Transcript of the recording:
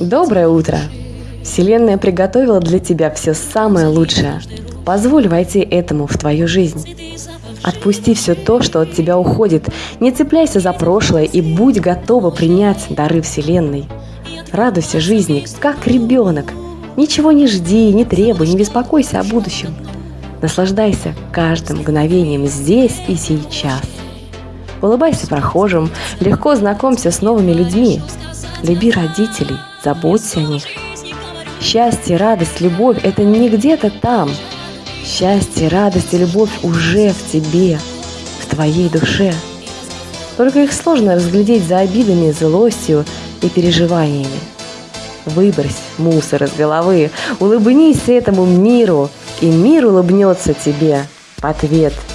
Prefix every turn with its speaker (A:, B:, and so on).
A: Доброе утро! Вселенная приготовила для тебя все самое лучшее. Позволь войти этому в твою жизнь. Отпусти все то, что от тебя уходит. Не цепляйся за прошлое и будь готова принять дары Вселенной. Радуйся жизни, как ребенок. Ничего не жди, не требуй, не беспокойся о будущем. Наслаждайся каждым мгновением здесь и сейчас. Улыбайся прохожим, легко знакомься с новыми людьми. Люби родителей, заботься о них. Счастье, радость, любовь – это не где-то там. Счастье, радость и любовь уже в тебе, в твоей душе. Только их сложно разглядеть за обидами, злостью и переживаниями. Выбрось мусор из головы, улыбнись этому миру, и мир улыбнется тебе в ответ –